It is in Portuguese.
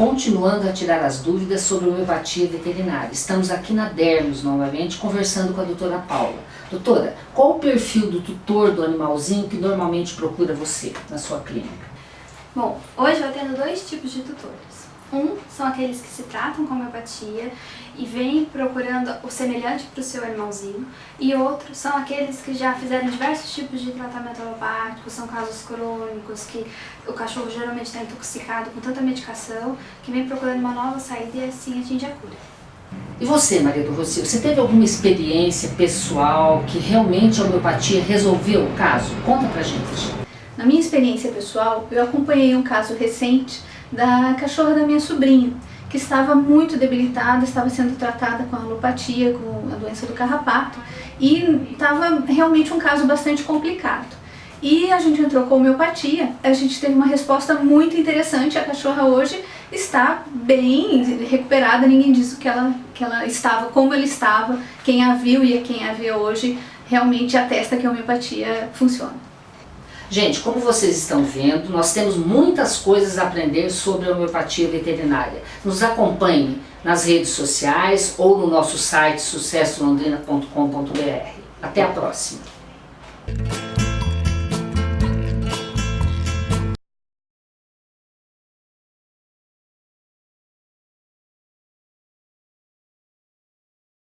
continuando a tirar as dúvidas sobre homeopatia veterinária. Estamos aqui na Dermos novamente conversando com a doutora Paula. Doutora, qual o perfil do tutor do animalzinho que normalmente procura você na sua clínica? Bom, hoje eu atendo dois tipos de tutores. Um são aqueles que se tratam com homeopatia e vêm procurando o semelhante para o seu animalzinho. E outros são aqueles que já fizeram diversos tipos de tratamento alopático, são casos crônicos, que o cachorro geralmente está intoxicado com tanta medicação, que vem procurando uma nova saída e assim atinge a cura. E você, Maria do Rocio, você teve alguma experiência pessoal que realmente a homeopatia resolveu o caso? Conta pra gente. Na minha experiência pessoal, eu acompanhei um caso recente da cachorra da minha sobrinha, que estava muito debilitada, estava sendo tratada com alopatia, com a doença do carrapato, e estava realmente um caso bastante complicado. E a gente entrou com homeopatia, a gente teve uma resposta muito interessante, a cachorra hoje está bem recuperada, ninguém disse que ela, que ela estava como ela estava, quem a viu e quem a vê hoje realmente atesta que a homeopatia funciona. Gente, como vocês estão vendo, nós temos muitas coisas a aprender sobre a homeopatia veterinária. Nos acompanhe nas redes sociais ou no nosso site sucessolondrina.com.br. Até a próxima!